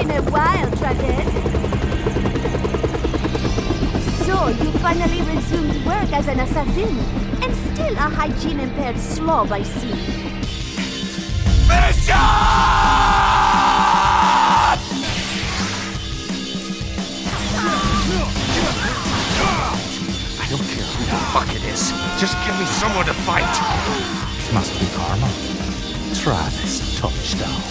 been a while, Travis. So, you finally resumed work as an assassin, and still a hygiene-impaired slob, I see. I don't care who the fuck it is. Just give me someone to fight. Must be karma. Travis Touchdown.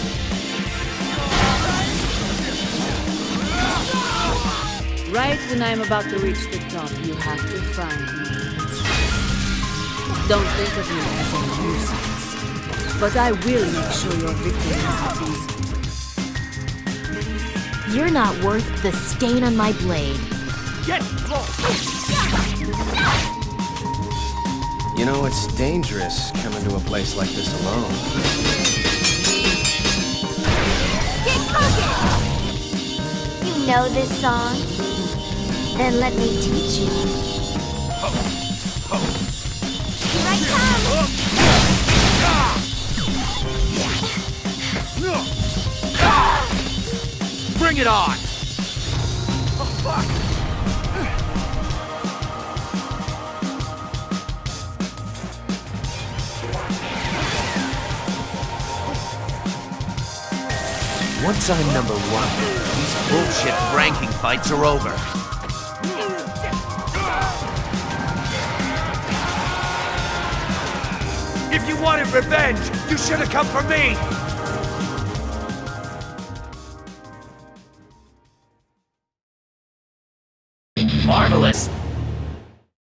Right when I'm about to reach the top, you have to find me. Don't think of me as a nuisance. But I will make sure your victim has it easy. You're not worth the stain on my blade. Get close. You know, it's dangerous coming to a place like this alone. Get cooking! You know this song? Then let me teach you. Here I come! Bring it on. Oh, Once I'm number one, these bullshit ranking fights are over. If you wanted revenge, you should have come for me! Marvelous!